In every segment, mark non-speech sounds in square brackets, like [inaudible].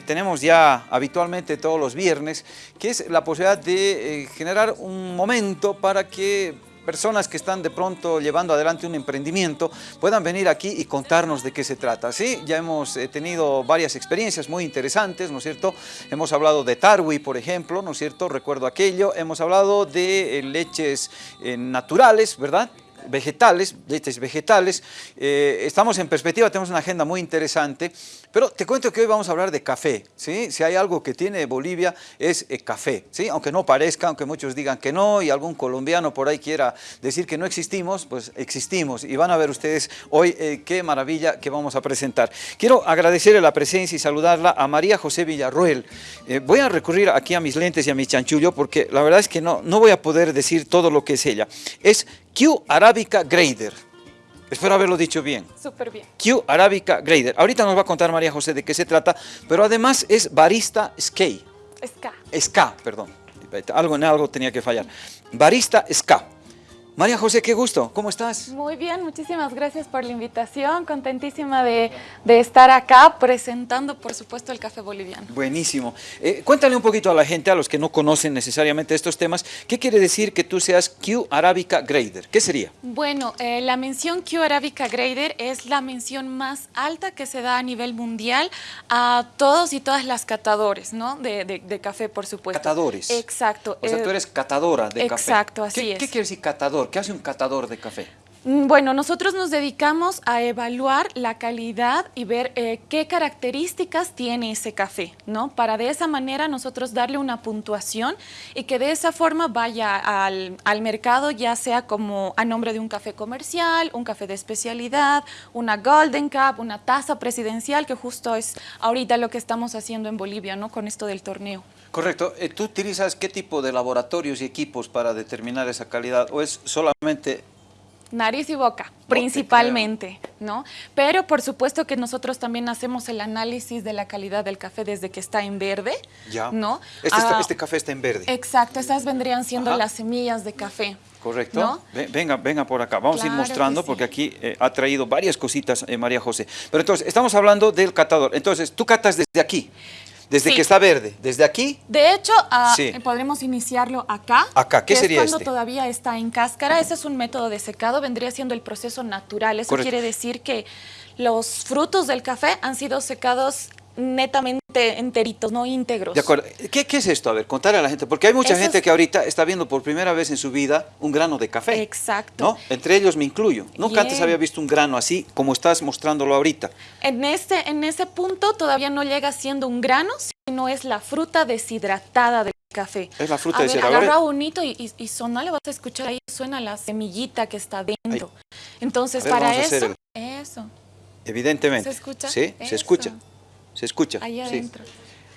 tenemos ya habitualmente todos los viernes, que es la posibilidad de eh, generar un momento para que personas que están de pronto llevando adelante un emprendimiento puedan venir aquí y contarnos de qué se trata. Sí, ya hemos eh, tenido varias experiencias muy interesantes, ¿no es cierto? Hemos hablado de Tarwi, por ejemplo, ¿no es cierto? Recuerdo aquello. Hemos hablado de eh, leches naturales, ¿verdad? vegetales, leches vegetales. Estamos en perspectiva, tenemos una agenda muy interesante, pero te cuento que hoy vamos a hablar de café. ¿sí? Si hay algo que tiene Bolivia es el eh, café, ¿sí? aunque no parezca, aunque muchos digan que no y algún colombiano por ahí quiera decir que no existimos, pues existimos y van a ver ustedes hoy eh, qué maravilla que vamos a presentar. Quiero agradecerle la presencia y saludarla a María José Villarruel. voy a recurrir aquí a mis lentes y a mi chanchullo porque la verdad es que no, no voy a poder decir todo lo que es ella. Es Q Arabica Grader. Espero haberlo dicho bien. Súper bien. Q Arabica Grader. Ahorita nos va a contar María José de qué se trata, pero además es barista Skate. Ska. Ska, perdón. Algo en algo tenía que fallar. Barista Ska. María José, qué gusto, ¿cómo estás? Muy bien, muchísimas gracias por la invitación, contentísima de, estar acá presentando, por supuesto, el café boliviano. Buenísimo. Eh, cuéntale un poquito a la gente, a los que no conocen necesariamente estos temas, ¿qué quiere decir que tú seas Q Arabica Grader? ¿Qué sería? Bueno, eh, la mención Q Arabica Grader es la mención más alta que se da a nivel mundial a todos y todas las catadores, ¿no? De, café, por supuesto. Catadores. Exacto. O sea, tú eh, eres catadora de café. Exacto, así es. ¿Qué quiere decir catador? ¿Qué hace un catador de café? Mm, bueno, nosotros nos dedicamos a evaluar la calidad y ver eh, qué características tiene ese café, ¿no? Para de esa manera nosotros darle una puntuación y que de esa forma vaya al, mercado, ya sea como a nombre de un café comercial, un café de especialidad, una Golden Cup, una taza presidencial, que justo es ahorita lo que estamos haciendo en Bolivia, ¿no? Con esto del torneo. Correcto. Eh, ¿Tú utilizas qué tipo de laboratorios y equipos para determinar esa calidad o es solamente nariz y boca, principalmente, ¿no? Pero por supuesto que nosotros también hacemos el análisis de la calidad del café desde que está en verde, ya. ¿no? Este, ah, este café está en verde. Exacto, esas vendrían siendo las semillas de café. Correcto. Venga, venga por acá. Vamos a ir mostrando porque aquí eh, ha traído varias cositas eh, María José. Pero entonces, estamos hablando del catador. Entonces, tú catas desde aquí. Desde que está verde, desde aquí. De hecho, ah, podremos iniciarlo acá. Acá, ¿qué sería es cuando este? todavía está en cáscara. Ese es un método de secado, vendría siendo el proceso natural. Eso quiere decir que los frutos del café han sido secados netamente enteritos, no íntegros. De acuerdo. ¿Qué, es esto? A ver, contarle a la gente, porque hay mucha gente que ahorita está viendo por primera vez en su vida un grano de café. Exacto. ¿no? Entre ellos me incluyo. Nunca antes había visto un grano así como estás mostrándolo ahorita. En, este, en ese punto todavía no llega siendo un grano, sino es la fruta deshidratada del café. Es la fruta a deshidratada. Ver, agarra bonito y, y, le vas a escuchar ahí, suena la semillita que está dentro. Entonces, para eso, eso. Evidentemente. ¿Se escucha? Sí, se escucha. ¿Se escucha? Ahí adentro.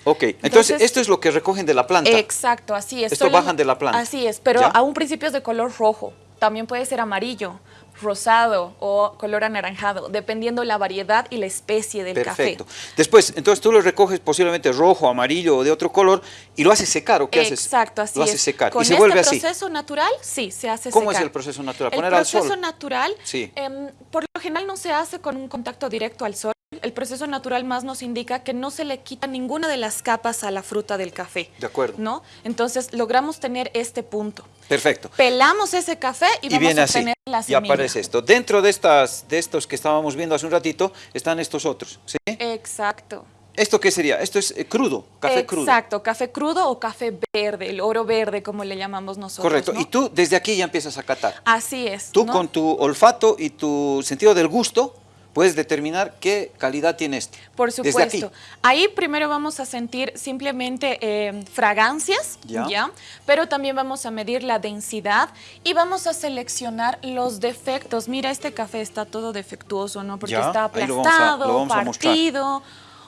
Ok, entonces, esto es lo que recogen de la planta. Exacto, así es. Esto bajan de la planta. Así es, pero a un principio es de color rojo. También puede ser amarillo, rosado o color anaranjado, dependiendo la variedad y la especie del Perfecto. café. Después, entonces tú lo recoges posiblemente rojo, amarillo o de otro color y lo haces secar, ¿o qué haces? Exacto, así Lo haces secar Con y se este vuelve así. proceso natural, sí, se hace ¿Cómo secar. es el proceso natural? ¿Poner al sol? El proceso natural, sí. Em, por lo general no se hace con un contacto directo al sol, el proceso natural más nos indica que no se le quita ninguna de las capas a la fruta del café. De acuerdo. ¿No? Entonces logramos tener este punto. Perfecto. Pelamos ese café y, vamos a tener la semilla. Aparece esto. Dentro de, estas, de estos que estábamos viendo hace un ratito están estos otros, ¿sí? Exacto. ¿Esto qué sería? Esto es eh, crudo, café crudo. Exacto, café crudo o café verde, el oro verde como le llamamos nosotros. Correcto, y tú desde aquí ya empiezas a catar. Así es. Tú con tu olfato y tu sentido del gusto puedes determinar qué calidad tiene este. Por supuesto. Ahí primero vamos a sentir simplemente eh, fragancias, ¿Ya? Pero también vamos a medir la densidad y vamos a seleccionar los defectos. Mira, este café está todo defectuoso, ¿no? Porque está aplastado, partido.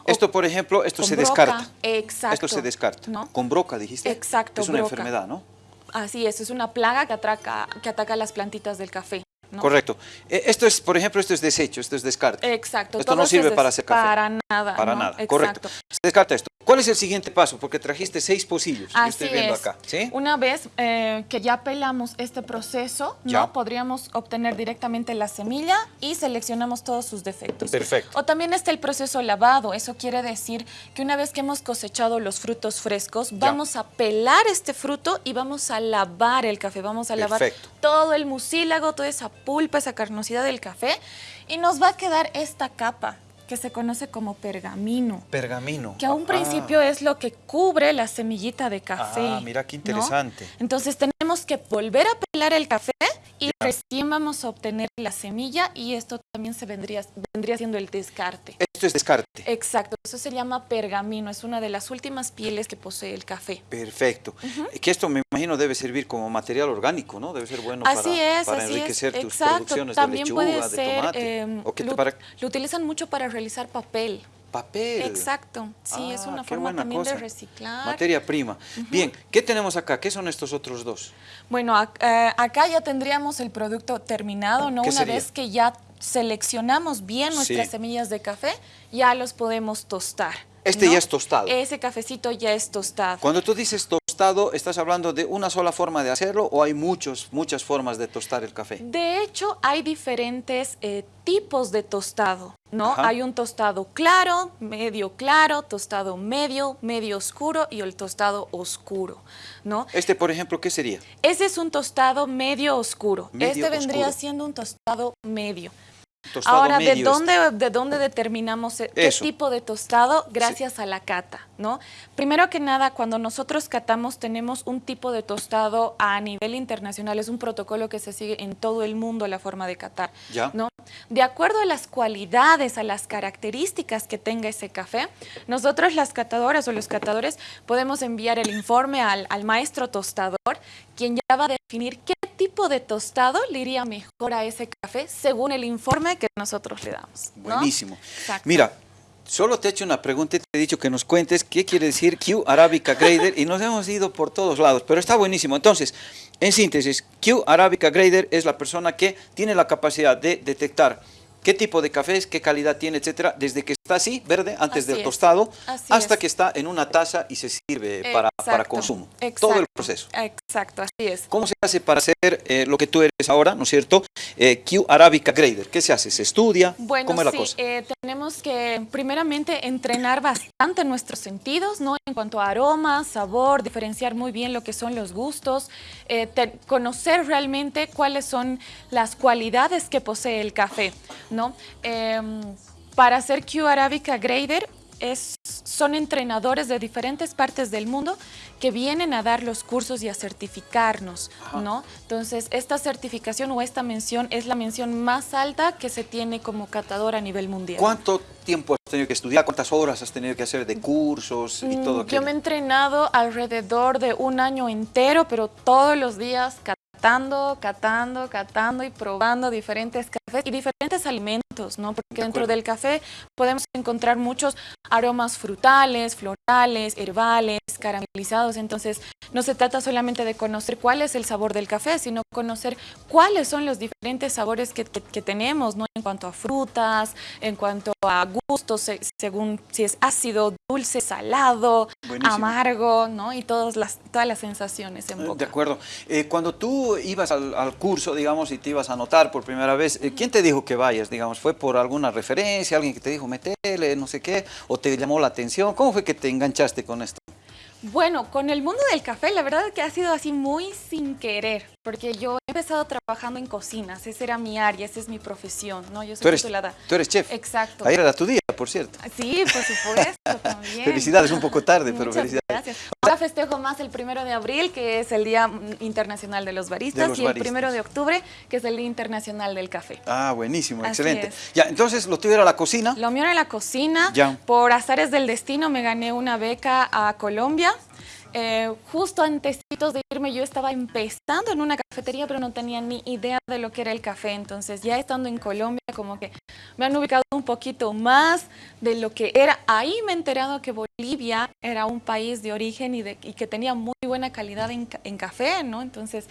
Esto, por ejemplo, esto se descarta. Exacto. Esto se descarta. Con broca, dijiste. Exacto, Es una enfermedad, ¿no? Así es, es una plaga que, atraca, que ataca las plantitas del café. Correcto. Eh, esto es, por ejemplo, esto es desecho, esto es descarte. Exacto. Esto no sirve para hacer café. Para nada. Para nada, correcto. Se descarta esto. ¿Cuál es el siguiente paso? Porque trajiste seis pocillos. Así estoy viendo es. acá. ¿sí? Una vez eh, que ya pelamos este proceso, ¿no? podríamos obtener directamente la semilla y seleccionamos todos sus defectos. Perfecto. O también está el proceso lavado. Eso quiere decir que una vez que hemos cosechado los frutos frescos, vamos a pelar este fruto y vamos a lavar el café. Vamos a lavar todo el mucílago, toda esa pulpa, esa carnosidad del café y nos va a quedar esta capa que se conoce como pergamino. Pergamino. Que a un principio es lo que cubre la semillita de café. Ah, mira qué interesante. Entonces tenemos que volver a pelar el café y recién vamos a obtener la semilla y esto también se vendría, vendría siendo el descarte. Esto es descarte. Exacto, eso se llama pergamino, es una de las últimas pieles que posee el café. Perfecto. Que esto me imagino debe servir como material orgánico, ¿no? Debe ser bueno así para, es, para así enriquecer es. tus Exacto. producciones también de lechuga, puede ser, de tomate. em, ¿O qué lo, te para... lo utilizan mucho para realizar papel. Papel. Exacto, sí, es Ah, una forma también cosa. de reciclar. Materia prima. Bien, ¿qué tenemos acá? ¿Qué son estos otros dos? Bueno, ac- eh, acá ya tendríamos el producto terminado, ¿no? ¿Qué Una sería? vez que ya seleccionamos bien nuestras Sí. semillas de café, ya los podemos tostar. Este ¿no? ya es tostado. Ese cafecito ya es tostado. Cuando tú dices tostado, ¿estás hablando de una sola forma de hacerlo o hay muchos, muchas formas de tostar el café? De hecho, hay diferentes eh, tipos de tostado, ¿no? Ajá. Hay un tostado claro, medio claro, tostado medio, medio oscuro y el tostado oscuro, ¿no? Este, por ejemplo, ¿qué sería? Ese es un tostado medio oscuro. Medio este vendría oscuro. siendo un tostado medio. Tostado Ahora, ¿de dónde, ¿de dónde determinamos eh, qué Eso. tipo de tostado? Gracias a la cata, ¿no? Primero que nada, cuando nosotros catamos, tenemos un tipo de tostado a nivel internacional, es un protocolo que se sigue en todo el mundo la forma de catar, Ya. ¿no? De acuerdo a las cualidades, a las características que tenga ese café, nosotros las catadoras o los catadores podemos enviar el informe al, al maestro tostador, quien ya va a definir qué tipo de tostado le iría mejor a ese café según el informe que nosotros le damos. ¿no? Buenísimo. Exacto. Mira, solo te he hecho una pregunta y te he dicho que nos cuentes qué quiere decir Q Arabica Grader y nos hemos ido por todos lados, pero está buenísimo. Entonces, en síntesis, Q Arabica Grader es la persona que tiene la capacidad de detectar qué tipo de café es, qué calidad tiene, etcétera, desde que está así, verde, antes Así del es. tostado, Así hasta es. que está en una taza y se sirve para, para consumo. exacto, Todo el proceso. Exacto, así es. ¿Cómo se hace para hacer eh, lo que tú eres ahora, ¿no es cierto? Eh, Q Arabica Grader. ¿Qué se hace? ¿Se estudia? Bueno, ¿Cómo es la sí, cosa? eh, tenemos que primeramente entrenar bastante nuestros sentidos, ¿no? En cuanto a aroma, sabor, diferenciar muy bien lo que son los gustos, te- conocer realmente cuáles son las cualidades que posee el café, ¿no? Para hacer Q Arabica Grader es, son entrenadores de diferentes partes del mundo que vienen a dar los cursos y a certificarnos, ¿no? Entonces, esta certificación o esta mención es la mención más alta que se tiene como catador a nivel mundial. ¿Cuánto tiempo has tenido que estudiar? ¿Cuántas horas has tenido que hacer de cursos y Mm, todo Yo aquello? me he entrenado alrededor de un año entero, pero todos los días catando, catando, catando y probando diferentes y diferentes alimentos, ¿no? Porque De dentro acuerdo. del café podemos encontrar muchos aromas frutales, florales, herbales, caramelizados. Entonces, no se trata solamente de conocer cuál es el sabor del café, sino conocer cuáles son los diferentes sabores que, que- que tenemos, ¿no? En cuanto a frutas, en cuanto a gustos, se- según si es ácido, dulce, salado, Buenísimo. amargo, ¿no? Y todas las, todas las sensaciones en Eh, boca. De acuerdo. Eh, cuando tú ibas al, al curso, digamos, y te ibas a anotar por primera vez, eh, ¿quién te dijo que vayas? Digamos, ¿fue por alguna referencia, alguien que te dijo metele, no sé qué, o te llamó la atención? ¿Cómo fue que te enganchaste con esto? Bueno, con el mundo del café, la verdad es que ha sido así muy sin querer, porque yo he empezado trabajando en cocinas, esa era mi área, esa es mi profesión, ¿no? Yo soy Tú eres, titulada. tú eres chef. Exacto. Ayer era tu día, por cierto. Sí, por supuesto, [laughs] también. Felicidades, un poco tarde, pero Muchas felicidades. Gracias. Ahora festejo más el primero de abril, que es el Día Internacional de los Baristas, De los y el primero de octubre, que es el Día Internacional del Café. Ah, buenísimo, Así excelente. es. Ya, entonces lo tuyo era la cocina. Lo mío era la cocina. Ya. Por azares del destino me gané una beca a Colombia. Eh, justo antesitos de irme yo estaba empezando en una cafetería, pero no tenía ni idea de lo que era el café. Entonces ya estando en Colombia, como que me han ubicado un poquito más de lo que era. Ahí me he enterado que Bolivia era un país de origen y, que tenía muy buena calidad en, en café, ¿no? Entonces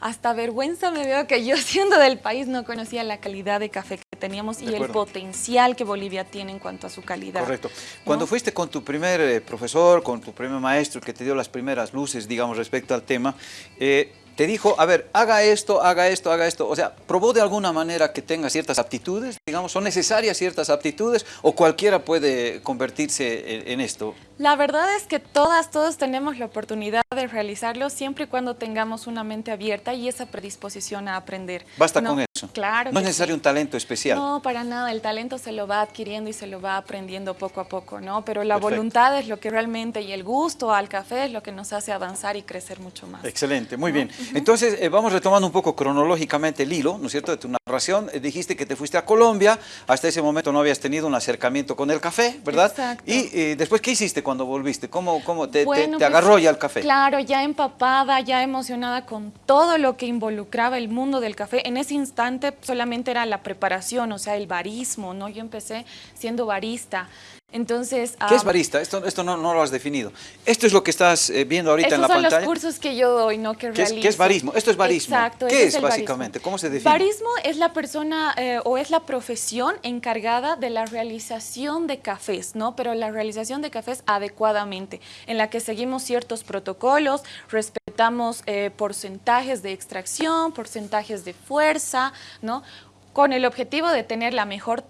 hasta vergüenza me veo que yo [laughs] siendo del país no conocía la calidad de café teníamos y el potencial que Bolivia tiene en cuanto a su calidad. Correcto. Cuando fuiste con tu primer eh, profesor, con tu primer maestro que te dio las primeras luces, digamos, respecto al tema, eh, te dijo, a ver, haga esto, haga esto, haga esto. O sea, probó de alguna manera que tenga ciertas aptitudes, digamos, son necesarias ciertas aptitudes o cualquiera puede convertirse en, esto. La verdad es que todas, todos tenemos la oportunidad de realizarlo siempre y cuando tengamos una mente abierta y esa predisposición a aprender. Basta con eso. Claro. No es necesario un talento especial. No, para nada. El talento se lo va adquiriendo y se lo va aprendiendo poco a poco, ¿no? Pero la voluntad es lo que realmente, y el gusto al café es lo que nos hace avanzar y crecer mucho más. Excelente, muy bien. Entonces, eh, vamos retomando un poco cronológicamente el hilo, ¿no es cierto?, de tu narración. Eh, dijiste que te fuiste a Colombia, hasta ese momento no habías tenido un acercamiento con el café, ¿verdad? Exacto. Y eh, después, ¿qué hiciste cuando volviste? ¿Cómo, cómo te, te, pues, agarró ya el café? Claro, ya empapada, ya emocionada con todo lo que involucraba el mundo del café. En ese instante solamente era la preparación, o sea, el barismo, ¿no? Yo empecé siendo barista. Entonces, ¿Qué es ah, barista? Esto, esto no, no, lo has definido. Esto es lo que estás eh, viendo ahorita en la pantalla. Estos son los cursos que yo doy, no que realizo. ¿Qué es, barismo? Esto es barismo. Exacto. ¿Qué es, básicamente? ¿Cómo se define? Barismo es la persona eh, o es la profesión encargada de la realización de cafés, ¿no? Pero la realización de cafés adecuadamente, en la que seguimos ciertos protocolos, respetamos eh, porcentajes de extracción, porcentajes de fuerza, ¿no? Con el objetivo de tener la mejor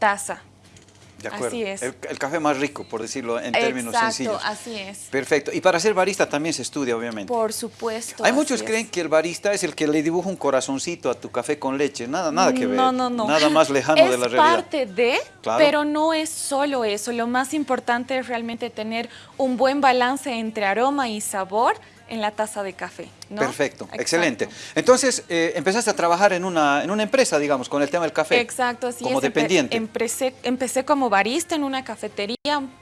taza, Así es. El, café más rico, por decirlo en términos sencillos. así es. Perfecto. Y para ser barista también se estudia, obviamente. Por supuesto. Hay muchos que creen que el barista es el que le dibuja un corazoncito a tu café con leche. Nada, nada que ver. No, no, no. Nada más lejano de la realidad. Es parte de, pero no es solo eso. Lo más importante es realmente tener un buen balance entre aroma y sabor en la taza de café. Perfecto, excelente. Entonces, eh, empezaste a trabajar en una, en una empresa, digamos, con el tema del café. Exacto, así como dependiente. Empecé, empecé como barista en una cafetería.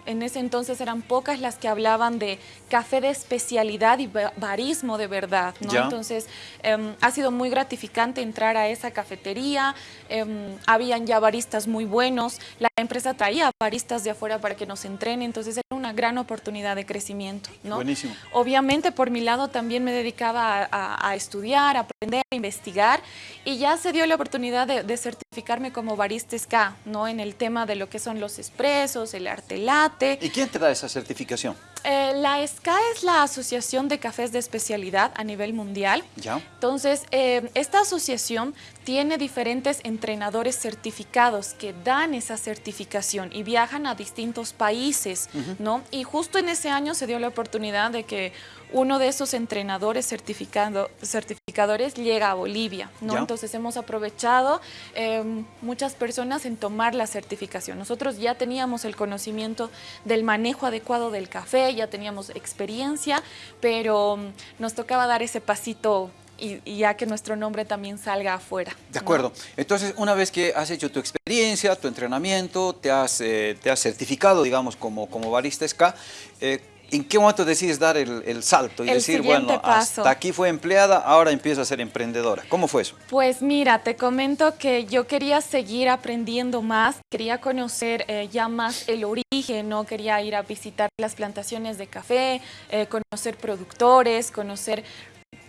En ese entonces eran pocas las que hablaban de café de especialidad y barismo de verdad. ¿no? Entonces, em, ha sido muy gratificante entrar a esa cafetería. Em, habían ya baristas muy buenos. La empresa traía baristas de afuera para que nos entrenen. Entonces, era una gran oportunidad de crecimiento. ¿no? Buenísimo. Obviamente, por mi lado, también me dedicaba a, estudiar, a aprender, a investigar y ya se dio la oportunidad de, certificarme como barista SCA, ¿no? En el tema de lo que son los expresos, el arte latte. ¿Y quién te da esa certificación? Eh, la SCA es la Asociación de Cafés de Especialidad a nivel mundial. ¿Ya? Entonces, eh, esta asociación tiene diferentes entrenadores certificados que dan esa certificación y viajan a distintos países, ¿no? Y justo en ese año se dio la oportunidad de que uno de esos entrenadores certificado, certificadores llega a Bolivia, ¿no? Entonces hemos aprovechado em, muchas personas en tomar la certificación. Nosotros ya teníamos el conocimiento del manejo adecuado del café, ya teníamos experiencia, pero mm, nos tocaba dar ese pasito y, ya que nuestro nombre también salga afuera. De acuerdo. Entonces, una vez que has hecho tu experiencia, tu entrenamiento, te has, eh, te has certificado, digamos, como, como barista SCA, eh, ¿En qué momento decides dar el, salto y decir, bueno, hasta aquí fue empleada, ahora empiezo a ser emprendedora? ¿Cómo fue eso? Pues mira, te comento que yo quería seguir aprendiendo más, quería conocer eh, ya más el origen, ¿no? Quería ir a visitar las plantaciones de café, eh, conocer productores, conocer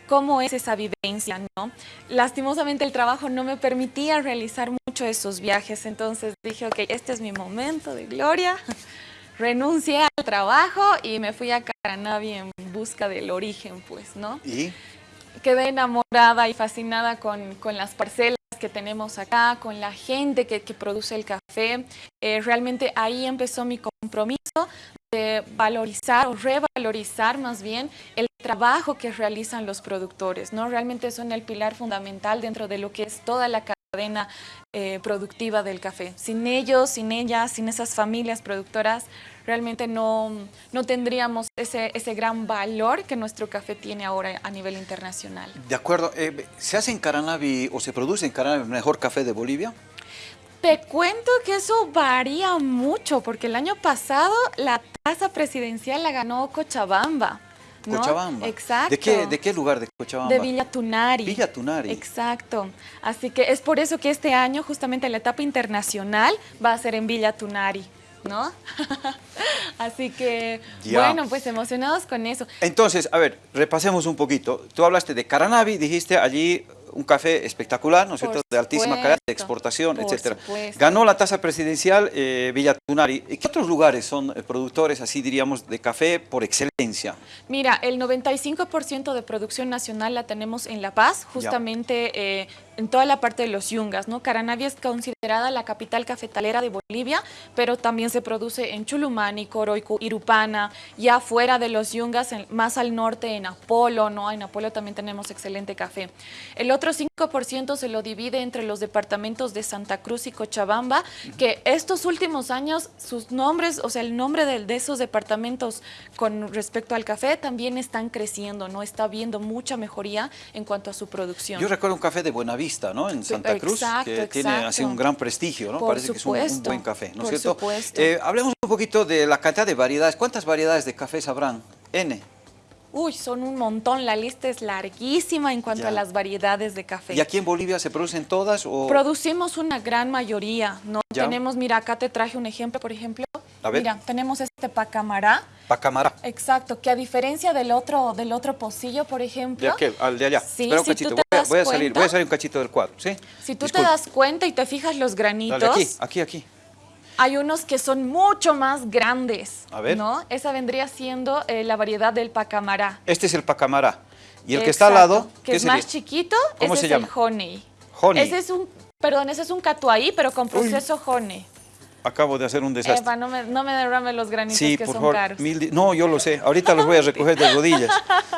cómo es esa vivencia, ¿no? Lastimosamente el trabajo no me permitía realizar mucho esos viajes, entonces dije, ok, este es mi momento de gloria, renuncié al trabajo y me fui a Caranavi en busca del origen, pues, ¿no? ¿Y? Quedé enamorada y fascinada con, las parcelas que tenemos acá, con la gente que, produce el café. Eh, realmente ahí empezó mi compromiso de valorizar o revalorizar más bien el trabajo que realizan los productores, ¿no? Realmente son el pilar fundamental dentro de lo que es toda la cadena eh, productiva del café. Sin ellos, sin ellas, sin esas familias productoras, realmente no, no tendríamos ese, ese gran valor que nuestro café tiene ahora a nivel internacional. De acuerdo. Eh, ¿Se hace en Caranavi o se produce en Caranavi el mejor café de Bolivia? Te cuento que eso varía mucho, porque el año pasado la tasa presidencial la ganó Cochabamba. Cochabamba. Exacto. ¿De qué, ¿De qué lugar de Cochabamba? De Villa Tunari. Villa Tunari. Exacto. Así que es por eso que este año justamente la etapa internacional va a ser en Villa Tunari. ¿no? [laughs] Así que, bueno, pues emocionados con eso. Entonces, a ver, repasemos un poquito. Tú hablaste de Caranavi, dijiste allí un café espectacular, ¿no es cierto?, de altísima calidad, de exportación, etcétera. Ganó la tasa presidencial eh, Villatunari. ¿Qué otros lugares son eh, productores, así diríamos, de café por excelencia? Mira, el 95% de producción nacional la tenemos en La Paz, justamente eh, en toda la parte de los yungas, ¿no? Caranavi es considerada la capital cafetalera de Bolivia, pero también se produce en Chulumani, Coroico, Irupana, ya fuera de los yungas, más al norte en Apolo, ¿no? En Apolo también tenemos excelente café. El otro 5% se lo divide entre los departamentos de Santa Cruz y Cochabamba, que estos últimos años sus nombres, o sea, el nombre de, de esos departamentos con respecto al café también están creciendo, ¿no? Está viendo mucha mejoría en cuanto a su producción. Yo recuerdo un café de Buenavista Vista, ¿no? En Santa Cruz, que tiene así un gran prestigio, ¿no? Parece que es un, buen café, ¿no es cierto? Eh, hablemos un poquito de la cantidad de variedades. ¿Cuántas variedades de café sabrán? N. Uy, son un montón, la lista es larguísima en cuanto a las variedades de café. ¿Y aquí en Bolivia se producen todas? O... Producimos una gran mayoría, ¿no? Tenemos, mira, acá te traje un ejemplo, por ejemplo. A ver. Mira, tenemos este pacamará. Pacamará. Exacto, que a diferencia del otro del otro pocillo, por ejemplo. ¿De qué? Al de allá. Sí, Espera un cachito, voy, a, salir, voy a salir un cachito del cuadro, ¿sí? Si tú te das cuenta y te fijas los granitos. Dale, aquí, aquí, aquí. Hay unos que son mucho más grandes, a ver. ¿no? Esa vendría siendo eh, la variedad del pacamará. Este es el pacamará. Y el que está al lado, que es más chiquito, ese es el honey. Honey. Ese es un, perdón, ese es un catuaí, pero con proceso honey acabo de hacer un desastre. Eva, no me, no me derrame los granitos que son caros. no, yo lo sé. Ahorita los voy a [laughs] recoger de rodillas.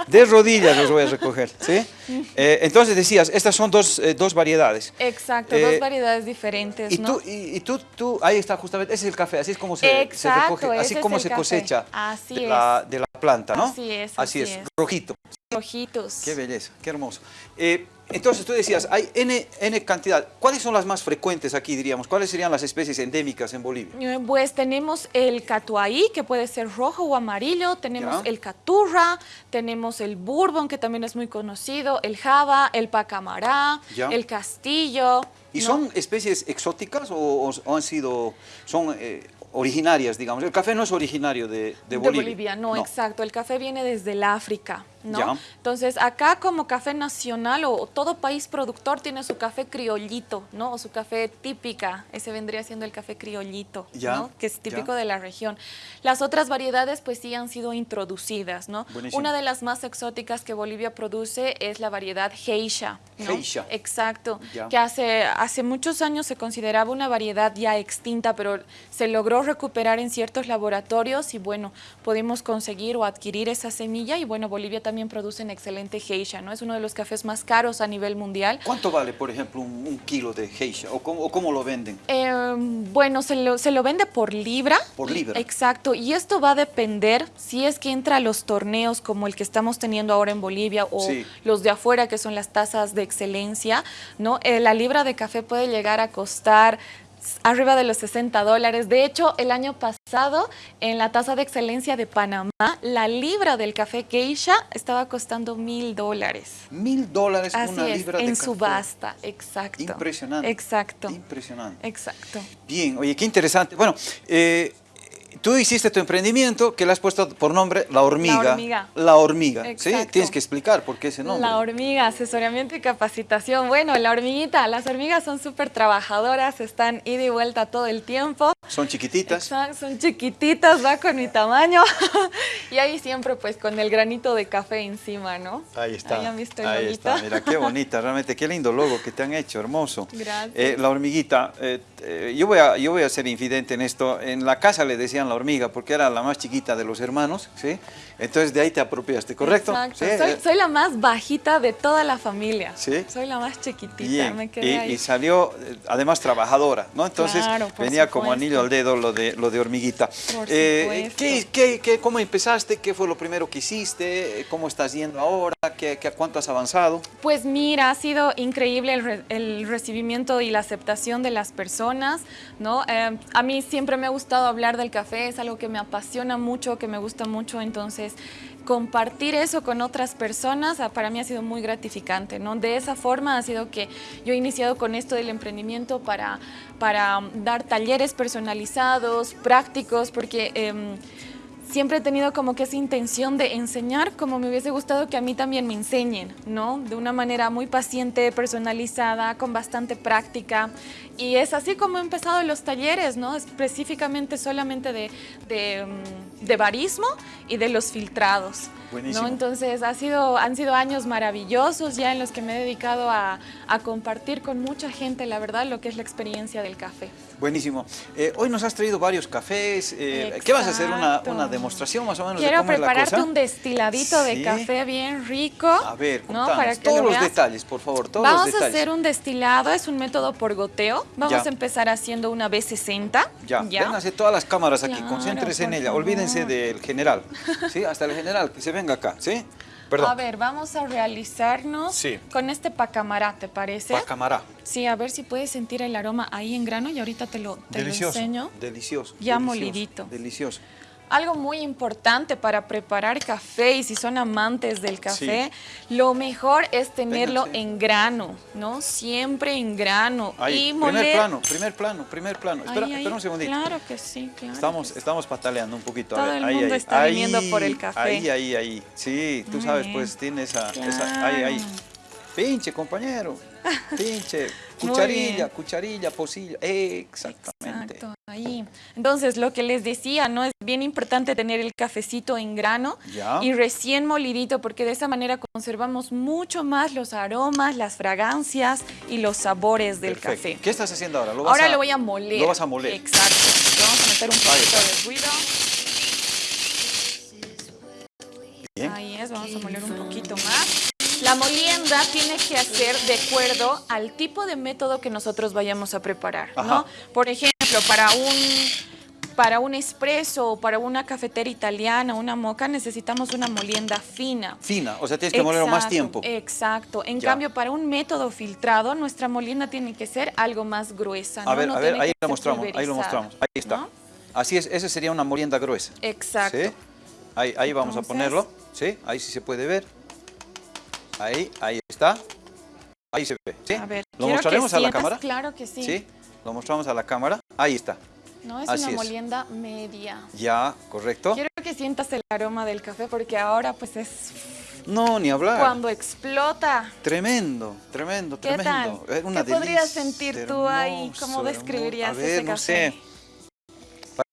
De rodillas los voy a recoger, ¿sí? [laughs] Eh, entonces decías, estas son dos, eh, dos variedades. Exacto, dos eh, variedades diferentes, y Tú, y, tú, tú, ahí está justamente, ese es el café, así es como se, recoge, así como se cosecha de, La, de, la, planta, ¿no? Así es. Así, es, rojito. Rojitos. Qué belleza, qué hermoso. Entonces tú decías, hay N, N, cantidad. ¿Cuáles son las más frecuentes aquí, diríamos? ¿Cuáles serían las especies endémicas en Bolivia? Eh, pues tenemos el catuaí, que puede ser rojo o amarillo, tenemos el caturra, tenemos el bourbon, que también es muy conocido, el java, el pacamará, el castillo. ¿Y son especies exóticas o, han sido, son eh, originarias, digamos. El café no es originario de, de Bolivia. De Bolivia, no, exacto. El café viene desde el África, ¿no? Entonces, acá como café nacional o todo país productor tiene su café criollito, ¿no? O su café típica. Ese vendría siendo el café criollito, ¿no? Que es típico de la región. Las otras variedades, pues sí han sido introducidas, ¿no? Una de las más exóticas que Bolivia produce es la variedad Geisha, ¿no? Geisha. Exacto. Que hace, hace muchos años se consideraba una variedad ya extinta, pero se logró recuperar en ciertos laboratorios y bueno, pudimos conseguir o adquirir esa semilla y bueno, Bolivia también produce un excelente geisha, ¿no? Es uno de los cafés más caros a nivel mundial. ¿Cuánto vale, por ejemplo, un, kilo de geisha o cómo, lo venden? Em, bueno, se lo, se lo vende por libra. Por libra. Exacto, y esto va a depender si es que entra a los torneos como el que estamos teniendo ahora en Bolivia o los de afuera que son las tasas de excelencia, ¿no? Eh, la libra de café puede llegar a costar arriba de los 60 dólares. De hecho, el año pasado, en la tasa de excelencia de Panamá, la libra del café geisha estaba costando mil dólares. Mil dólares una libra de en subasta, exacto. Impresionante. Exacto. Impresionante. Exacto. Bien, oye, qué interesante. Bueno, eh, Tú hiciste tu emprendimiento que le has puesto por nombre La Hormiga. La Hormiga. La Hormiga, ¿sí? Tienes que explicar por qué ese nombre. La Hormiga, asesoramiento y capacitación. Bueno, La Hormiguita, las hormigas son súper trabajadoras, están ida y vuelta todo el tiempo. Son chiquititas. son chiquititas, va con mi tamaño. [laughs] y ahí siempre pues con el granito de café encima, ¿no? Ahí está. Ahí Ahí está, mira qué bonita, realmente qué lindo logo que te han hecho, hermoso. Gracias. Eh, la Hormiguita, eh, eh, yo, voy a, yo voy a ser infidente en esto. En la casa le decían la hormiga porque era la más chiquita de los hermanos, ¿sí? Entonces de ahí te apropiaste, ¿correcto? Exacto. Soy, la más bajita de toda la familia. ¿Sí? Soy la más chiquitita, me quedé y, ahí. y, salió, eh, además, trabajadora, ¿no? Entonces venía como anillo al dedo lo de, lo de hormiguita. Por eh, ¿qué, qué, qué, cómo empezaste? ¿Qué fue lo primero que hiciste? ¿Cómo estás yendo ahora? ¿Qué, qué, ¿Cuánto has avanzado? Pues mira, ha sido increíble el, el recibimiento y la aceptación de las personas, ¿no? Eh, a mí siempre me ha gustado hablar del café café, es algo que me apasiona mucho, que me gusta mucho, entonces compartir eso con otras personas ah, para mí ha sido muy gratificante, ¿no? De esa forma ha sido que yo he iniciado con esto del emprendimiento para, para dar talleres personalizados, prácticos, porque... Em, siempre he tenido como que esa intención de enseñar como me hubiese gustado que a mí también me enseñen, ¿no? De una manera muy paciente, personalizada, con bastante práctica. Y es así como he empezado los talleres, ¿no? Específicamente solamente de, de, mm, de barismo y de los filtrados. Buenísimo. ¿no? Entonces ha sido, han sido años maravillosos ya en los que me he dedicado a, a compartir con mucha gente, la verdad, lo que es la experiencia del café. Buenísimo. Eh, hoy nos has traído varios cafés. Eh, ¿Qué vas a hacer? Una, una, demostración más o menos Quiero de cómo prepararte es la cosa? un destiladito Sí. de café bien rico. A ver, ¿no? Para que todos lo los detalles, por favor, todos Vamos los a detalles. hacer un destilado, es un método por goteo. Vamos Ya. a empezar haciendo una B60. Ya, vénganse todas las cámaras aquí, Claro, concéntrese en ella, olvídense del general, ¿sí? Hasta el general, que se venga acá, ¿sí? Perdón, A ver, vamos a realizarnos Sí. con este pacamará, ¿te parece? pa' camará. Sí, a ver si puedes sentir el aroma ahí en grano y ahorita te lo, te lo Delicioso, enseño. delicioso. Ya delicioso, molidito. Delicioso. Algo muy importante para preparar café y si son amantes del café, lo mejor es tenerlo en grano, ¿no? Siempre en grano. Ahí, y primer plano, primer plano, primer plano. Espera, Ahí, espera un segundito. Claro que sí, claro. Estamos, sí. estamos pataleando un poquito. a Todo ver, el ahí, mundo ahí, está ahí, viniendo por el café. Ahí, ahí, ahí. Sí, tú Muy sabes, pues tiene esa, esa- ahí, ahí. Pinche, compañero. [laughs] Pinche. Cucharilla, cucharilla, pocillo. Exactamente. Exacto, ahí. Entonces, lo que les decía, ¿no? Es bien importante tener el cafecito en grano Ya. y recién molidito, porque de esa manera conservamos mucho más los aromas, las fragancias y los sabores del Perfecto. café. ¿Qué estás haciendo ahora? ¿Lo vas Ahora a- lo voy a moler. Lo vas a moler. Exacto. Vamos a meter un poquito de ruido. Bien. Ahí es, vamos a moler un poquito más. La molienda tiene que hacer de acuerdo al tipo de método que nosotros vayamos a preparar, ¿no? Por ejemplo, para un para un espresso o para una cafetera italiana, una moca, necesitamos una molienda fina. Fina, o sea, tienes que molerlo más tiempo. Exacto. En Ya. cambio, para un método filtrado, nuestra molienda tiene que ser algo más gruesa. A ¿no? ver, No a ver, ahí lo mostramos, ahí lo mostramos. Ahí está. ¿no? Así es, esa sería una molienda gruesa. Exacto. ¿Sí? Ahí, ahí vamos a ponerlo. ¿Sí? Ahí sí se puede ver. Ahí, ahí está. Ahí se ve. ¿Sí? A ver, ¿Lo que mostraremos a la cámara? Claro que sí. ¿Sí? Lo mostramos a la cámara. Ahí está. No es Así una es. molienda media. Ya, correcto. Quiero que sientas el aroma del café porque ahora pues es No, ni hablar. cuando explota. Tremendo, tremendo, ¿Qué tremendo. tal? Una ¿Qué podrías sentir tú ahí? hermoso, ¿Cómo hermoso. describirías A ver, ese no café? sé.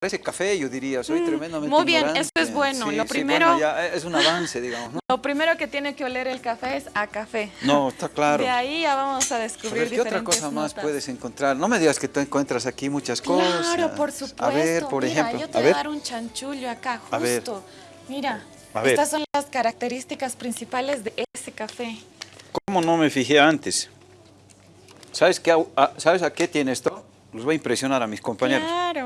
Parece café, yo diría. Soy Mm, tremendamente muy bien, ignorante. eso es bueno. Sí, Lo sí, primero- bueno, ya es un avance, digamos. ¿no? Lo primero que tiene que oler el café es a café. No, está claro. De ahí ya vamos a descubrir ¿qué otra cosa más puedes encontrar? No me digas que tú encuentras aquí muchas cosas. Claro, por supuesto. A ver, por Mira, ejemplo. yo te a voy a dar un chanchullo acá, A ver. justo. Mira, A ver. estas son las características principales de ese café. ¿Cómo no me fijé antes? ¿Sabes, qué, a- ¿Sabes a qué tiene esto? Los voy a impresionar a mis compañeros. Claro,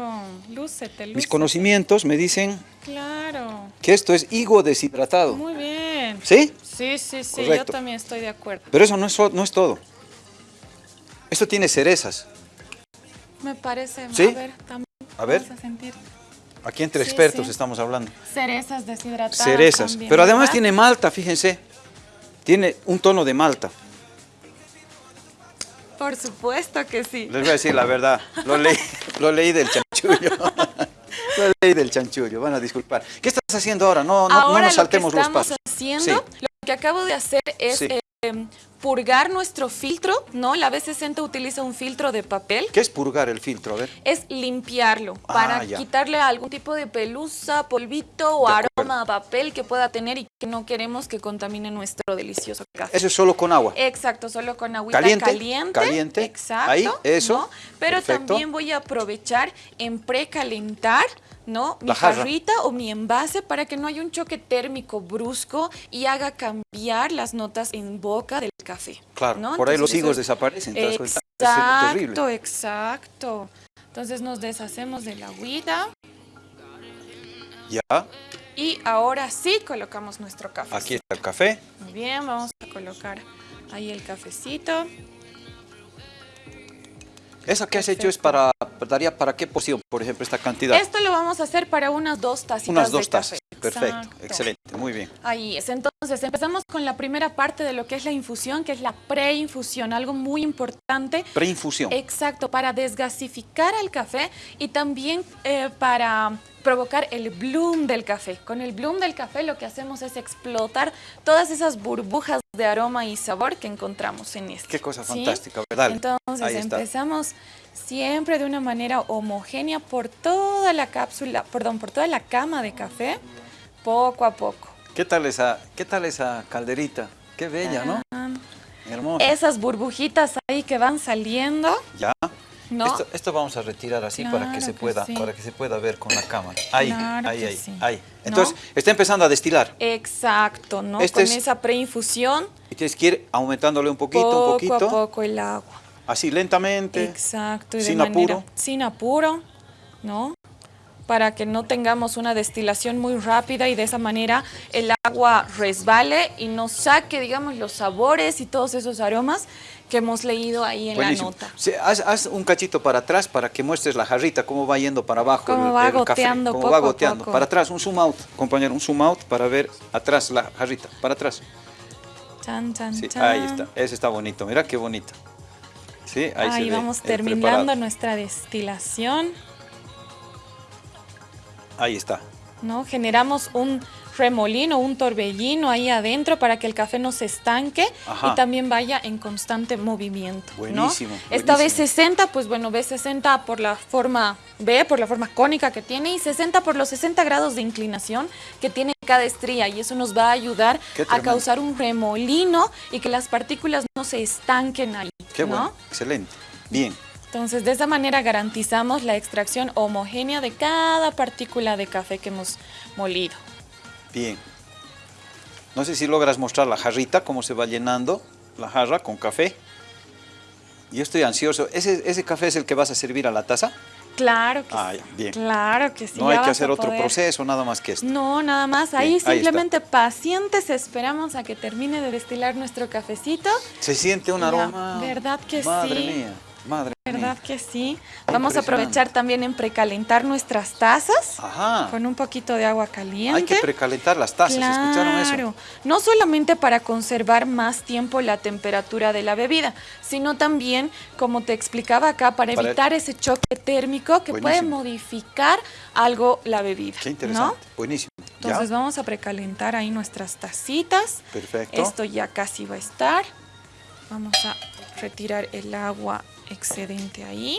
lúcete, Mis conocimientos me dicen Claro, que esto es higo deshidratado. muy bien. ¿Sí? Sí, sí, sí, yo Correcto. también estoy de acuerdo. Pero eso no es, so- no es todo. Esto tiene cerezas. Me parece, ¿Sí? a ver, también A ver. a sentir Aquí entre Sí, expertos sí. estamos hablando. cerezas deshidratadas Cerezas. también, Pero además ¿verdad? tiene malta, fíjense. Tiene un tono de malta. Por supuesto que sí. Les voy a decir la verdad. Lo leí, lo leí del chanchullo. [laughs] Lo leí del chanchullo. Van a disculpar. ¿Qué estás haciendo ahora? No, no, no nos saltemos lo que los estamos pasos. haciendo, Sí. lo que acabo de hacer es Sí. eh, purgar nuestro filtro, ¿no? La B60 utiliza un filtro de papel. ¿Qué es purgar el filtro? A ver. Es limpiarlo Ah, para ya. quitarle algún tipo de pelusa, polvito o De aroma a papel que pueda tener y que no queremos que contamine nuestro delicioso café. Eso es solo con agua. Exacto, solo con agüita Caliente, caliente. caliente. Exacto. Ahí, eso. ¿no? Pero Perfecto. también voy a aprovechar en precalentar, ¿no? Mi jarrita o mi envase para que no haya un choque térmico brusco y haga cambiar las notas en boca del café. Claro, ¿no? por ahí los higos eso desaparecen. Exacto, exacto. Entonces nos deshacemos de la agüita Ya, y ahora sí colocamos nuestro café. aquí está el café. Muy bien, vamos a colocar ahí el cafecito. ¿Eso que has hecho es para, daría para qué porción, por ejemplo, esta cantidad? Esto lo vamos a hacer para unas dos tacitas Unas dos de tazas, café. Perfecto, excelente, muy bien. Ahí es. Entonces, empezamos con la primera parte de lo que es la infusión, que es la preinfusión, algo muy importante. Preinfusión. Exacto, para desgasificar el café y también eh, para provocar el bloom del café. Con el bloom del café lo que hacemos es explotar todas esas burbujas de aroma y sabor que encontramos en este. Qué cosa ¿sí? fantástica, ¿verdad? Entonces Ahí está. empezamos siempre de una manera homogénea por toda la cápsula, perdón, por toda la cama de café, poco a poco. ¿Qué tal esa, qué tal esa calderita? Qué bella, ¿no? Hermosa. Esas burbujitas ahí que van saliendo, Ya. ¿no? Esto, esto vamos a retirar así para que se que pueda, sí. para que se pueda ver con la cámara. Ahí, Claro ahí, ahí, sí. ahí. ¿No? Entonces, está empezando a destilar. Exacto, ¿no? Este Con es- esa preinfusión, Y tienes que ir aumentándole un poquito, poco un poquito. a poco el agua. Así lentamente. Exacto, y de sin manera- apuro. Sin apuro, ¿no? Para que no tengamos una destilación muy rápida y de esa manera el agua resbale y nos saque, digamos, los sabores y todos esos aromas que hemos leído ahí en Buenísimo. la nota. Sí, haz, haz un cachito para atrás para que muestres la jarrita, cómo va yendo para abajo. Cómo va el café, goteando cómo poco va goteando. poco. Para atrás, un zoom out, compañero, un zoom out para ver atrás la jarrita. Para atrás. Chan, chan, Sí, chan. ahí está. Ese está bonito. Mira qué bonito. Sí, ahí, vamos terminando preparado. nuestra destilación. Ahí está. ¿no? Generamos un remolino, un torbellino ahí adentro para que el café no se estanque Ajá. y también vaya en constante movimiento. ¿no? Buenísimo, Esta buenísimo. B60, pues bueno, B60 por la forma B, por la forma cónica que tiene y 60 por los 60 grados de inclinación que tiene cada estría y eso nos va a ayudar a causar un remolino y que las partículas no se estanquen ahí. Qué ¿no? bueno. Excelente. Bien. Entonces, de esa manera garantizamos la extracción homogénea de cada partícula de café que hemos molido. Bien. No sé si logras mostrar la jarrita, cómo se va llenando la jarra con café. Yo estoy ansioso. ¿Ese, ese café es el que vas a servir a la taza? Claro que Ah, sí. bien. Claro que sí. no hay que hacer otro poder. proceso, nada más que esto. No, nada más. Ahí Bien, ahí está. simplemente pacientes esperamos a que termine de destilar nuestro cafecito. Se siente un aroma. ¿verdad que madre sí? mía, madre ¿Verdad mía. que sí? Vamos a aprovechar también en precalentar nuestras tazas Ajá. con un poquito de agua caliente. Hay que precalentar las tazas, ¿escucharon eso? Claro, no solamente para conservar más tiempo la temperatura de la bebida, sino también, como te explicaba acá, para, Para- evitar ese choque térmico que puede modificar algo la bebida. Qué ¿no? interesante. Buenísimo. ¿Ya? Entonces vamos a precalentar ahí nuestras tacitas. Perfecto. Esto ya casi va a estar. Vamos a retirar el agua excedente ahí.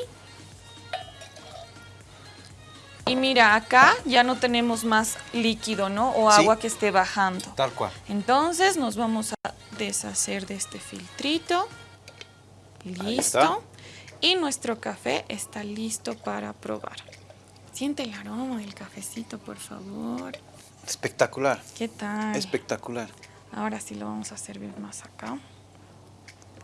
Y mira, acá ya no tenemos más líquido, ¿no? O Sí. agua que esté bajando. Tal cual. Entonces nos vamos a deshacer de este filtrito. Listo. Y nuestro café está listo para probar. Siente el aroma del cafecito, por favor. Espectacular. ¿Qué tal? Espectacular. Ahora sí lo vamos a servir más acá.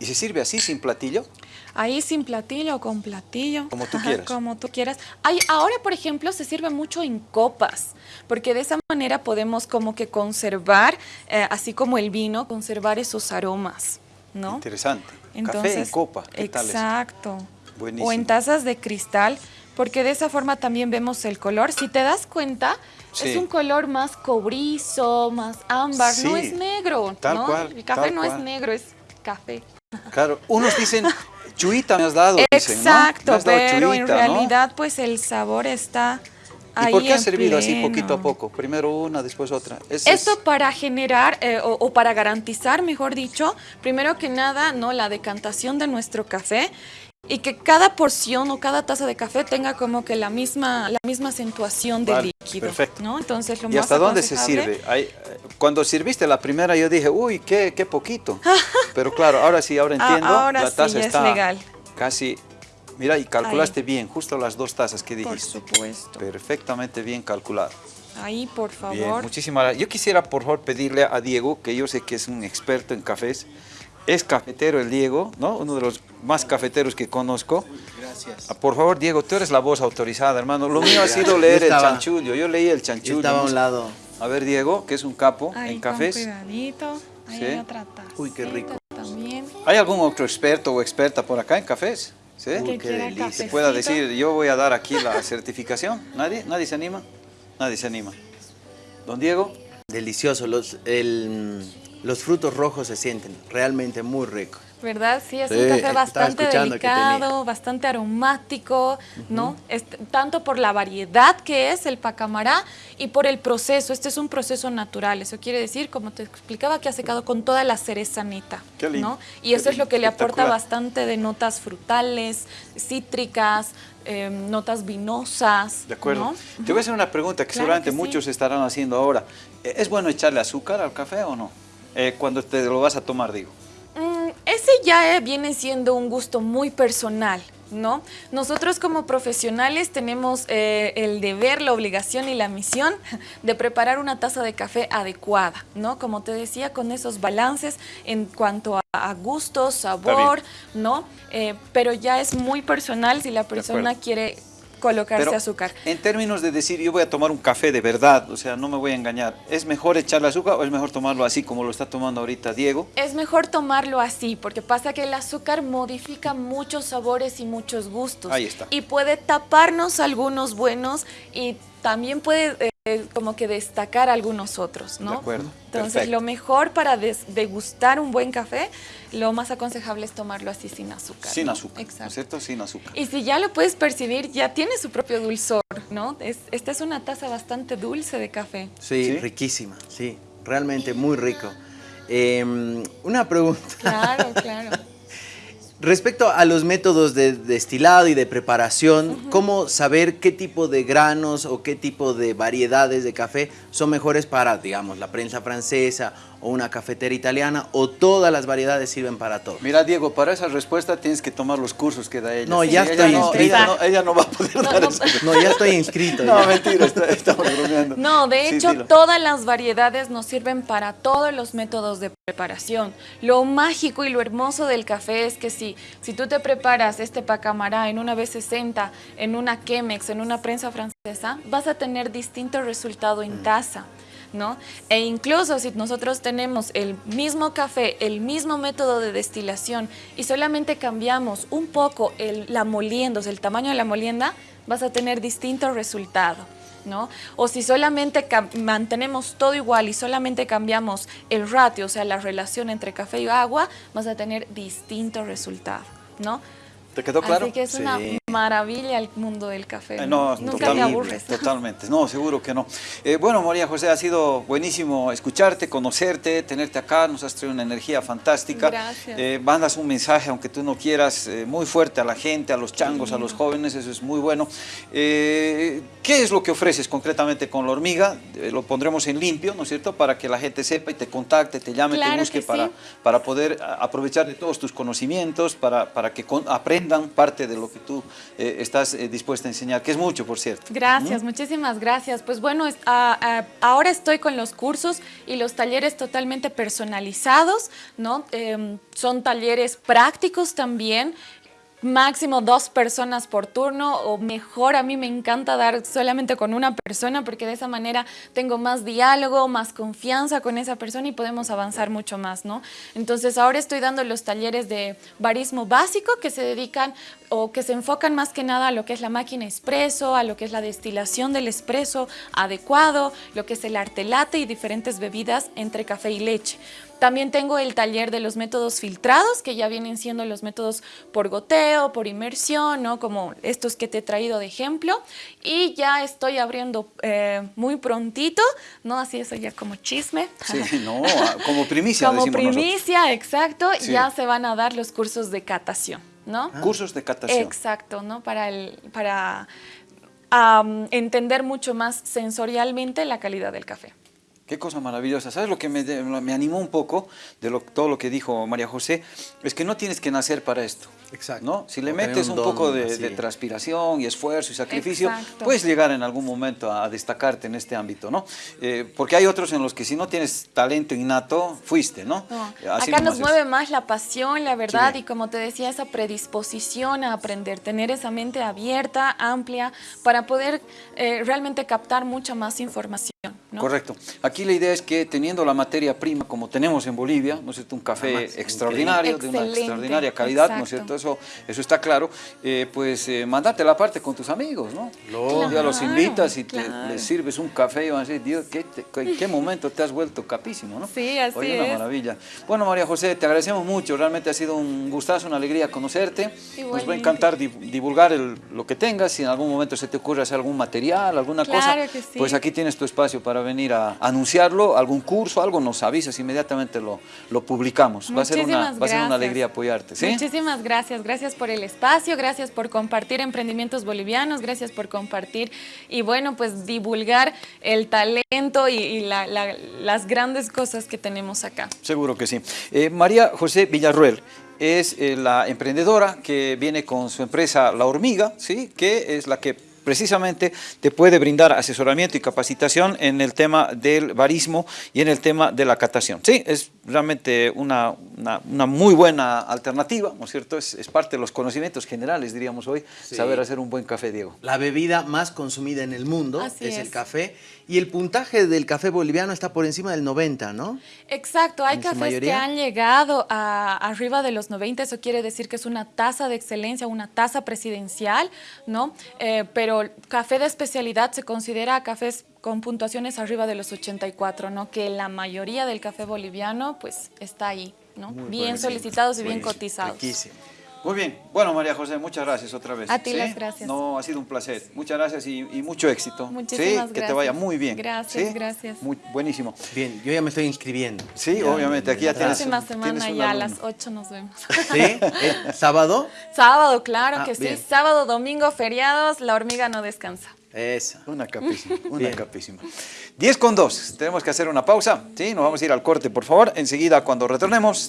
¿Y se sirve así, sin platillo? Ahí sin platillo o con platillo. Como tú quieras. Como tú quieras. Hay, ahora, por ejemplo, se sirve mucho en copas, porque de esa manera podemos como que conservar, eh, así como el vino, conservar esos aromas, ¿no? Interesante. Café en copa. ¿Qué tal eso? Exacto. Buenísimo. O en tazas de cristal, porque de esa forma también vemos el color. Si te das cuenta, Sí. es un color más cobrizo, más ámbar, no es negro. Tal ¿no? cual, El café tal no es negro, es café. Claro, unos dicen, chuita me has dado, dicen, ¿no? Exacto, has dado pero en ¿no? realidad pues el sabor está ahí ¿Y por qué en servido así poquito a poco? Primero una, después otra. Es- es- Esto para generar eh, o, o para garantizar, mejor dicho, primero que nada, no la decantación de nuestro café y que cada porción o cada taza de café tenga como que la misma la misma acentuación de Vale, líquido, perfecto. ¿no? Entonces lo ¿Y más hasta dónde se sirve? Cuando sirviste la primera yo dije, uy, qué, qué poquito. [laughs] Pero claro, ahora sí, ahora Ah, entiendo. ahora la sí, es legal. casi... Mira, y calculaste bien, justo las dos tazas que Por dijiste. supuesto. Perfectamente bien calculado. Ahí, por favor. Bien, muchísimas gracias. Yo quisiera, por favor, pedirle a Diego, que yo sé que es un experto en cafés, es cafetero el Diego, ¿no? Uno de los más cafeteros que conozco. Gracias. Por favor, Diego, tú eres la voz autorizada, hermano. Lo mío ha sido leer el chanchullo. Yo leí el Yo chanchullo. estaba a un lado. A ver, Diego, que es un capo Ahí, en con cafés. cuidadito. Ahí Sí. hay otra taza. Uy, qué rico. También. ¿Hay algún otro experto o experta por acá en cafés? ¿Sí? Que quiera Se cafecito. pueda decir, yo voy a dar aquí la [laughs] certificación. ¿Nadie? ¿Nadie se anima? Nadie se anima. Don Diego, Delicioso, los, el- los frutos rojos se sienten realmente muy ricos. ¿Verdad? Sí, es Sí, un café bastante delicado, bastante aromático, ¿no? Tanto por la variedad que es el pacamará y por el proceso. Este es un proceso natural. Eso quiere decir, como te explicaba, que ha secado con toda la cerezanita, Qué lindo, ¿no? Y qué eso es lo que le aporta bastante de notas frutales, cítricas, eh, notas vinosas. de acuerdo. ¿no? Te voy a hacer una pregunta que Claro seguramente que sí. muchos estarán haciendo ahora. Eh, ¿Es bueno echarle azúcar al café o no? Eh, cuando te lo vas a tomar, digo. Mm, ese ya eh, viene siendo un gusto muy personal, ¿no? Nosotros como profesionales tenemos eh, el deber, la obligación y la misión [laughs] de preparar una taza de café adecuada, ¿no? Como te decía, con esos balances en cuanto a, a gusto, sabor, ¿no? Eh, pero ya es muy personal si la persona quiere colocarse Pero azúcar. en términos de decir, yo voy a tomar un café de verdad, o sea, no me voy a engañar, ¿es mejor echarle azúcar o es mejor tomarlo así como lo está tomando ahorita Diego? Es mejor tomarlo así, porque pasa que el azúcar modifica muchos sabores y muchos gustos. Ahí está. Y puede taparnos algunos buenos y también puede eh, como que destacar algunos otros, ¿no? De acuerdo, Entonces, perfecto. lo mejor para des- degustar un buen café, lo más aconsejable es tomarlo así sin azúcar. Sin ¿no? azúcar, ¿no es Exacto. cierto? Sin azúcar. Y si ya lo puedes percibir, ya tiene su propio dulzor, ¿no? Es- esta es una taza bastante dulce de café. Sí, ¿Sí? riquísima, sí, realmente muy rico. Eh, una pregunta. Claro, claro. Respecto a los métodos de destilado y de preparación, ¿cómo saber qué tipo de granos o qué tipo de variedades de café son mejores para, digamos, la prensa francesa o una cafetera italiana o todas las variedades sirven para todo? Mira, Diego, para esa respuesta tienes que tomar los cursos que da ella. No, ya ella estoy no, inscrito. Ella no, ella no va a poder [laughs] No, dar no. esa No, ya estoy inscrito. [laughs] No, ya. mentira, está- estamos bromeando. No, de hecho, todas las variedades nos sirven para todos los métodos de preparación. Lo mágico y lo hermoso del café es que si, si tú te preparas este pacamará en una B60, en una Chemex, en una prensa francesa, vas a tener distinto resultado en taza. ¿No? E incluso si nosotros tenemos el mismo café, el mismo método de destilación y solamente cambiamos un poco el, la molienda, o sea, el tamaño de la molienda, vas a tener distinto resultado. ¿no? O si solamente mantenemos todo igual y solamente cambiamos el ratio, o sea, la relación entre café y agua, vas a tener distinto resultado, ¿no? ¿Te quedó claro? Así que es una Sí. Maravilla el mundo del café. Eh, no, Nunca te totalmente, aburres. Totalmente, no, seguro que no. Eh, bueno, María José, ha sido buenísimo escucharte, conocerte, tenerte acá, nos has traído una energía fantástica. Gracias. Eh, mandas un mensaje, aunque tú no quieras, eh, muy fuerte a la gente, a los changos, a los jóvenes, eso es muy bueno. ¿Qué es lo que ofreces concretamente con la hormiga? Lo pondremos en limpio, ¿no es cierto? Para que la gente sepa y te contacte, te llame, Claro te busque que para, sí. para poder aprovechar de todos tus conocimientos, para, para que con- aprendan parte de lo que tú eh, estás eh, dispuesta a enseñar, que es mucho, por cierto. Gracias, muchísimas gracias. Pues bueno, es- a- a- ahora estoy con los cursos y los talleres totalmente personalizados, ¿no? Em, son talleres prácticos también. Máximo dos personas por turno o mejor, a mí me encanta dar solamente con una persona porque de esa manera tengo más diálogo, más confianza con esa persona y podemos avanzar mucho más, ¿no? Entonces ahora estoy dando los talleres de barismo básico que se dedican o que se enfocan más que nada a lo que es la máquina expreso, a lo que es la destilación del expreso adecuado, lo que es el arte latte y diferentes bebidas entre café y leche. También tengo el taller de los métodos filtrados, que ya vienen siendo los métodos por goteo, por inmersión, ¿no? como estos que te he traído de ejemplo. Y ya estoy abriendo eh, muy prontito, ¿no? Así eso ya como chisme. Sí, [laughs] no, como primicia como nosotros. primicia, exacto, Sí. ya se van a dar los cursos de catación, ¿no? Cursos de catación. Exacto, ¿no? Para, el, para entender mucho más sensorialmente la calidad del café. Qué cosa maravillosa. ¿Sabes lo que me, me animó un poco de lo, todo lo que dijo María José? Es que no tienes que nacer para esto. Exacto. ¿no? Si le O metes un un, don poco de, transpiración y esfuerzo y sacrificio, Exacto. puedes llegar en algún momento a, destacarte en este ámbito, ¿no? Eh, porque hay otros en los que si no tienes talento innato, fuiste, ¿no? No, Así Acá nos es. mueve más la pasión, la verdad, Sí. y como te decía, esa predisposición a aprender, tener esa mente abierta, amplia, para poder eh, realmente captar mucha más información. ¿No? Correcto. Aquí la idea es que teniendo la materia prima como tenemos en Bolivia, ¿no es cierto? Un café Además, extraordinario, de una extraordinaria calidad, ¿no es cierto? Eso, eso está claro. Eh, pues eh, mandate la parte con tus amigos, ¿no? Un día los Claro, invitas y te- claro. les sirves un café y van a decir, Dios, ¿qué, te- ¿en qué momento te has vuelto capísimo, no? Sí, así Oye, una es. maravilla. Bueno, María José, te agradecemos mucho. Realmente ha sido un gustazo, una alegría conocerte. Nos va a Igualmente. encantar di- divulgar el- lo que tengas. Si en algún momento se te ocurre hacer algún material, alguna cosa, Claro que sí. pues aquí tienes tu espacio para venir a anunciarlo, algún curso, algo, nos avisas, inmediatamente lo, lo publicamos. Va a, ser una, va a ser una alegría apoyarte. ¿sí? Muchísimas gracias, gracias por el espacio, gracias por compartir emprendimientos bolivianos, gracias por compartir y bueno, pues divulgar el talento y, y la- la- las grandes cosas que tenemos acá. Seguro que sí. Eh, María José Villarruel es eh, la emprendedora que viene con su empresa La Hormiga, ¿sí? que es la que precisamente te puede brindar asesoramiento y capacitación en el tema del barismo y en el tema de la catación. Sí, es realmente una, una- una muy buena alternativa, ¿no es cierto? Es, es parte de los conocimientos generales, diríamos hoy, Sí. saber hacer un buen café, Diego. La bebida más consumida en el mundo Así es, el café y el puntaje del café boliviano está por encima del 90, ¿no? Exacto, hay cafés que han llegado a arriba de los 90, eso quiere decir que es una tasa de excelencia, una tasa presidencial, ¿no? Eh, pero café de especialidad se considera cafés con puntuaciones arriba de los 84, ¿no? Que la mayoría del café boliviano, pues, está ahí, ¿no? bien solicitados y bien cotizados. riquísimo. Muy bien. Bueno, María José, muchas gracias otra vez. A ti ¿sí? las gracias. No, ha sido un placer. Muchas gracias y, y mucho éxito. Muchísimas ¿sí? Que te vaya gracias. muy bien. Gracias, ¿sí? gracias. Muy, buenísimo. Bien, yo ya me estoy inscribiendo. Sí, Ya, obviamente, aquí ya tienes- Próxima tienes semana ya a las 8 nos vemos. ¿Sí? [laughs] ¿Sábado? Sábado, claro Ah, que sí. Sábado, domingo, feriados, la hormiga no descansa. Esa. Una capísima, una Bien. capísima. 10 con 2. Tenemos que hacer una pausa. ¿sí? Nos vamos a ir al corte, por favor. Enseguida, cuando retornemos,